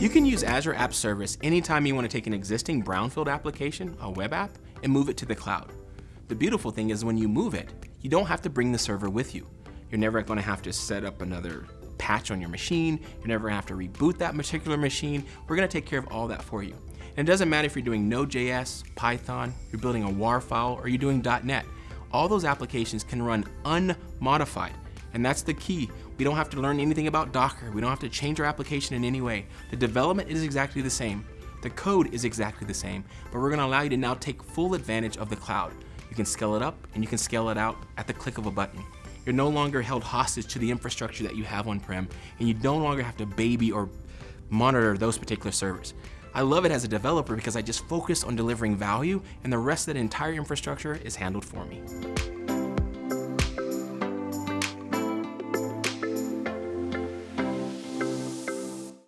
You can use Azure App Service anytime you want to take an existing brownfield application, a web app, and move it to the cloud. The beautiful thing is when you move it, you don't have to bring the server with you. You're never going to have to set up another patch on your machine. You're never have to reboot that particular machine. We're going to take care of all that for you. And it doesn't matter if you're doing Node.js, Python, you're building a WAR file, or you're doing .NET. All those applications can run unmodified. And that's the key. We don't have to learn anything about Docker. We don't have to change our application in any way. The development is exactly the same. The code is exactly the same, but we're gonna allow you to now take full advantage of the cloud. You can scale it up and you can scale it out at the click of a button. You're no longer held hostage to the infrastructure that you have on-prem, and you no longer have to baby or monitor those particular servers. I love it as a developer because I just focus on delivering value and the rest of the entire infrastructure is handled for me.